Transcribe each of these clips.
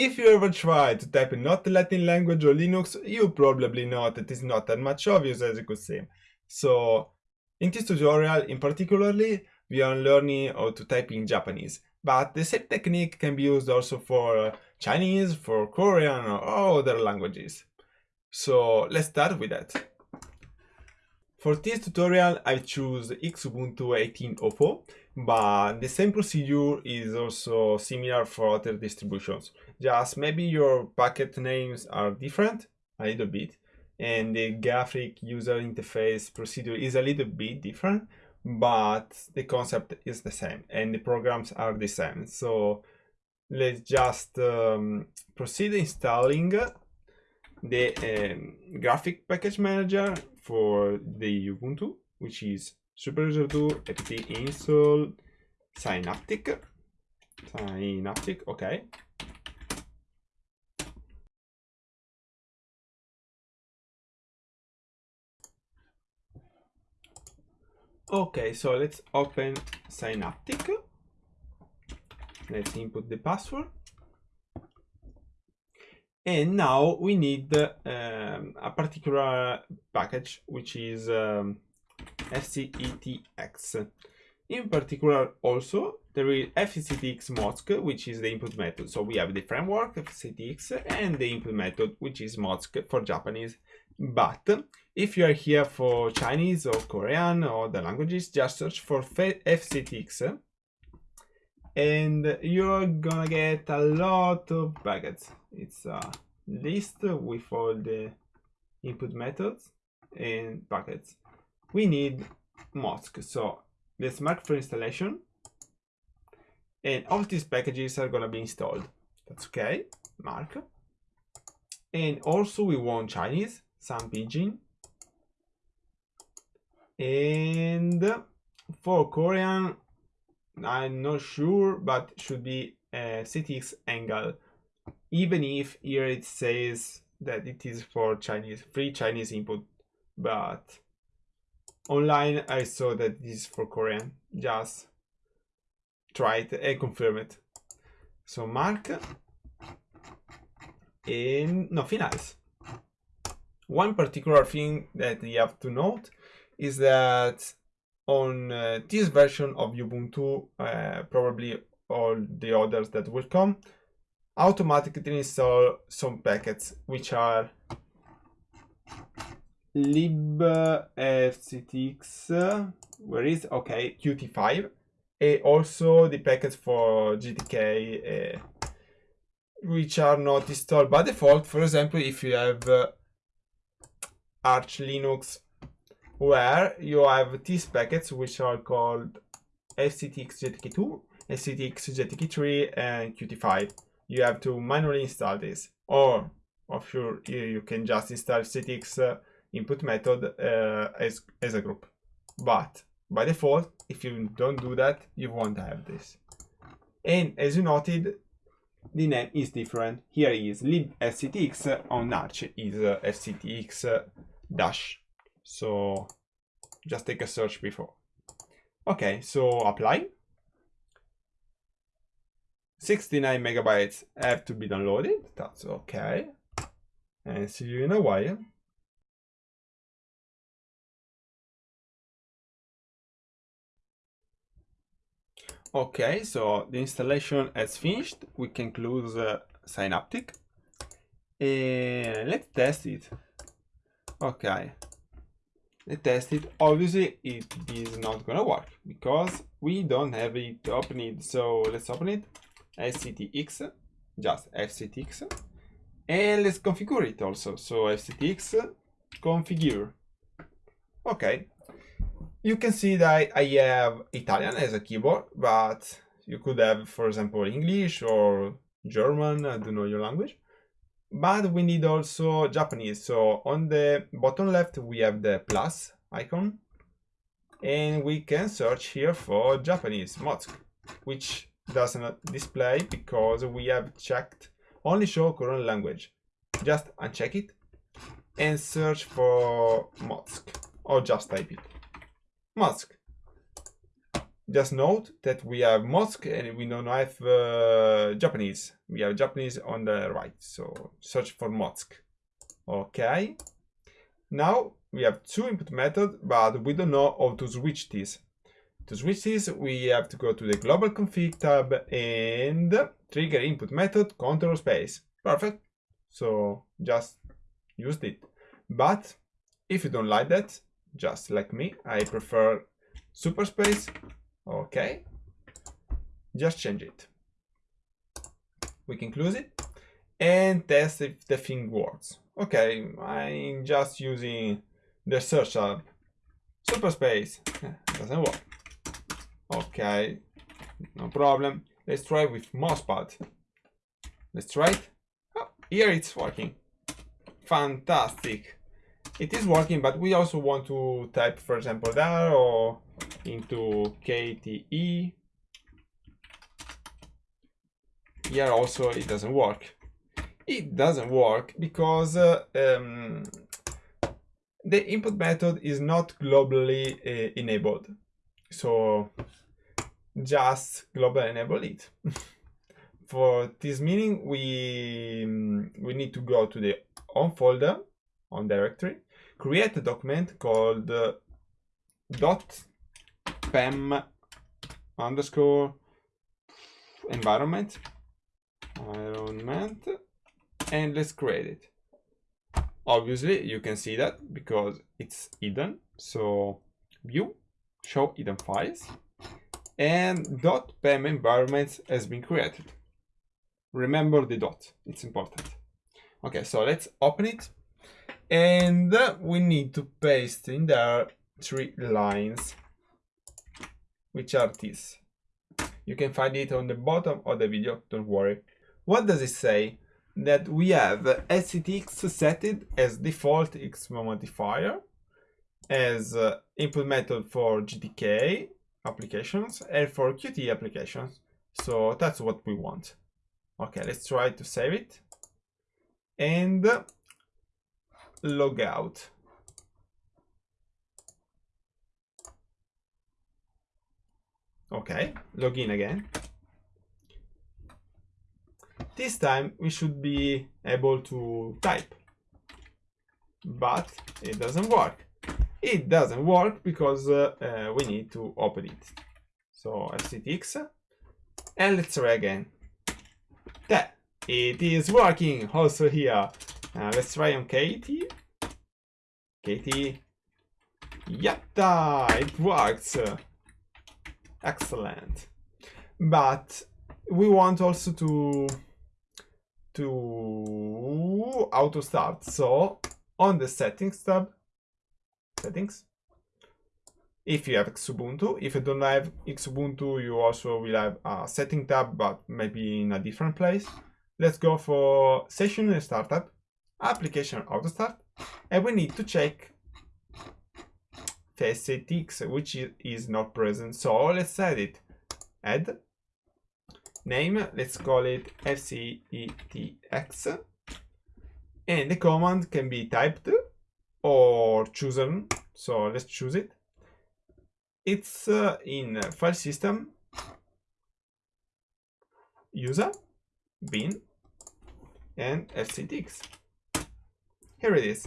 If you ever try to type in not Latin language or Linux, you probably know that it's not that much obvious as it could seem. So in this tutorial in particularly, we are learning how to type in Japanese. But the same technique can be used also for uh, Chinese, for Korean or other languages. So let's start with that. For this tutorial, I choose Xubuntu 18.04, but the same procedure is also similar for other distributions. Just maybe your packet names are different a little bit, and the graphic user interface procedure is a little bit different, but the concept is the same and the programs are the same. So let's just um, proceed installing the um, graphic package manager for the Ubuntu, which is superuser2 apt install synaptic. Synaptic, okay. Okay, so let's open Synaptic. Let's input the password and now we need um, a particular package which is um, fcitx in particular also there is fcitx mozc which is the input method. So we have the framework fcitx and the input method which is mozc for japanese. But if you are here for chinese or korean or the languages just search for fcitx and you're gonna get a lot of packets it's a list with all the input methods and packets we need Mozc so let's mark for installation. And all these packages are gonna be installed. That's okay. Mark. And also we want Chinese sunpinyin. And for Korean I'm not sure, but should be a CTX angle, even if here it says that it is for Chinese, free Chinese input, but online I saw that this is for Korean. Just try it and confirm it. So mark and nothing else. One particular thing that you have to note is that on uh, this version of Ubuntu, uh, probably all the others that will come, automatically install some packets which are libfcitx, where is, okay, qt5, and also the packets for GTK, uh, which are not installed by default. For example, if you have uh, Arch Linux where you have these packets which are called fcitx GTK2, fcitx GTK3, and Qt5. You have to manually install this, or of sure you can just install fcitx uh, input method uh, as, as a group. But by default, if you don't do that, you won't have this. And as you noted, the name is different. Here is libfcitx, on Arch is uh, uh, dash so just take a search before. Okay, so apply. 69 megabytes have to be downloaded. That's okay. And see you in a while. Okay, so the installation has finished. We can close uh, Synaptic. And let's test it. Okay, test it obviously it is not gonna work because we don't have it open it. So let's open it. Fcitx just fcitx and let's configure it also. So fcitx configure. Okay. You can see that i have italian as a keyboard but you could have for example english or german i don't know your language but we need also Japanese. So on the bottom left, we have the plus icon and we can search here for Japanese Mozc, which does not display because we have checked only show current language. Just uncheck it and search for Mozc or just type it. Mozc. Just note that we have Mozc and we don't have uh, Japanese. We have Japanese on the right, so search for Mozc. Okay. Now we have two input methods, but we don't know how to switch this. To switch this, we have to go to the global config tab and trigger input method control space. Perfect. So just use it. But if you don't like that, just like me, I prefer super space. Okay. Just change it. We can close it and test if the thing works. Okay, I'm just using the search tab. Super space. Doesn't work. Okay, no problem. Let's try with mousepad. Let's try it. Oh, here it's working. Fantastic. It is working, but we also want to type, for example, there or into Kate. Here also it doesn't work. It doesn't work because uh, um, the input method is not globally uh, enabled. So just global enable it. For this meaning, we, we need to go to the home folder on directory, create a document called uh, dot pam underscore environment environment and let's create it. Obviously you can see that because it's hidden. So view show hidden files and dot pam environment has been created. Remember the dot. It's important. Okay so let's open it and we need to paste in there three lines which are these you can find it on the bottom of the video don't worry what does it say that we have fcitx set it as default X modifier as uh, input method for GTK applications and for Qt applications. So that's what we want. Okay, let's try to save it and log out. Okay, log in again. This time we should be able to type, but it doesn't work. It doesn't work because uh, uh, we need to open it. So fcitx and let's try again. That it is working also here. Uh, let's try on Kate. Kate. Yatta! It works. Excellent. But we want also to to auto start. So on the settings tab, settings. If you have Xubuntu, if you don't have Xubuntu, you also will have a setting tab, but maybe in a different place. Let's go for session and startup, application auto start, and we need to check FCITX, which is not present. So let's add it. Add name, let's call it FCITX. And the command can be typed or chosen. So let's choose it. It's uh, in file system, user, bin, and FCITX. Here it is.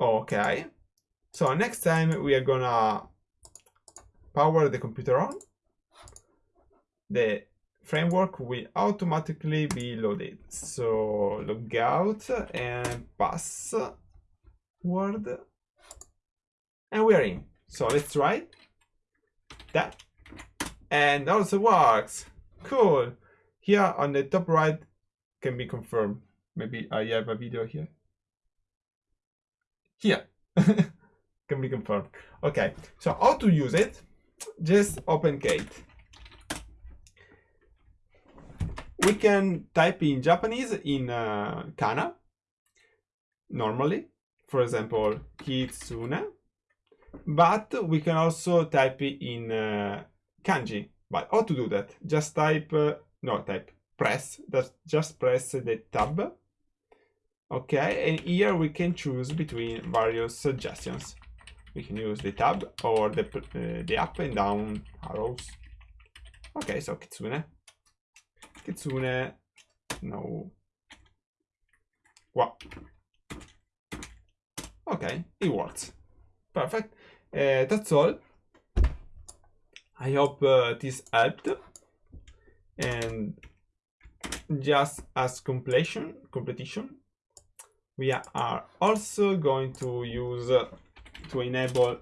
Okay. So next time we are gonna power the computer on. The framework will automatically be loaded. So log out and password and we are in. So let's try that. And also works. Cool. Here on the top right can be confirmed. Maybe I have a video here. Here. can be confirmed. Okay, so how to use it? Just open Kate. We can type in Japanese in uh, kana normally, for example, kitsune but we can also type it in uh, kanji. But how to do that? Just type, uh, no, type, press, that's just press the tab. Okay, and here we can choose between various suggestions. we can use the tab or the, uh, the up and down arrows. Okay, so Kitsune. Kitsune, no. What? Okay, it works. Perfect. Uh, that's all. I hope uh, this helped. And just as completion, completion, we are also going to use uh, to enable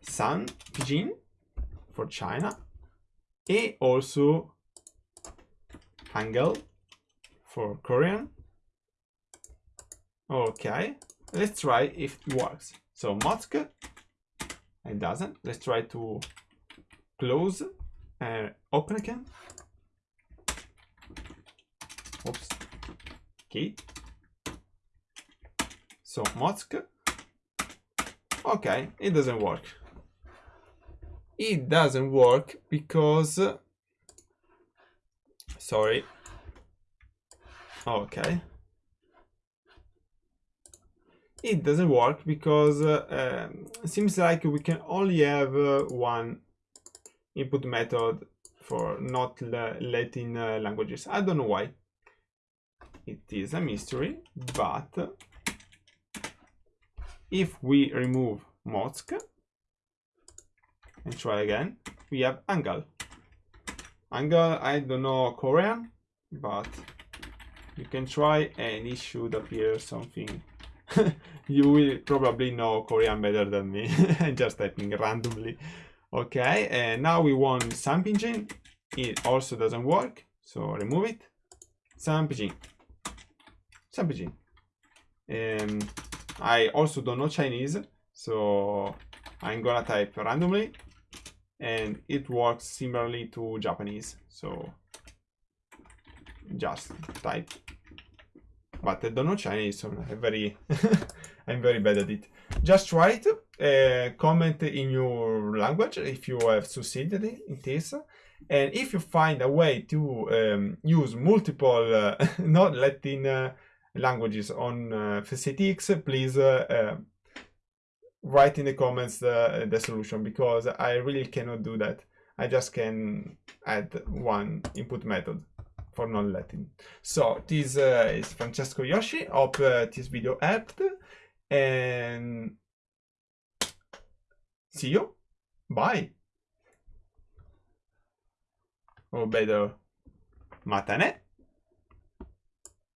San Pidgin for China and also Hangul for Korean. Okay, let's try if it works. So Mozc, it doesn't. Let's try to close and open again. Oops. Okay. So Mozc. Okay, it doesn't work. It doesn't work because sorry. Okay. It doesn't work because uh, um, seems like we can only have uh, one input method for not Latin uh, languages. I don't know why. It is a mystery, but if we remove Mozc and try again, we have Hangul. Hangul, I don't know Korean, but you can try and it should appear something. you will probably know Korean better than me. Just typing randomly. Okay, and now we want Pidgin. It also doesn't work, so remove it. Pidgin. Sunpinyin. Um, I also don't know Chinese, so I'm gonna type randomly and it works similarly to Japanese. So just type. But I don't know Chinese, so I'm very, I'm very bad at it. Just write, uh, comment in your language if you have succeeded in this. And if you find a way to um, use multiple uh, not Latin uh, languages on uh, please uh, write in the comments the, the solution because I really cannot do that. I just can add one input method for non-Latin. So this uh, is Francesco Yoshi. Hope uh, this video helped and see you. Bye. Or better, matane.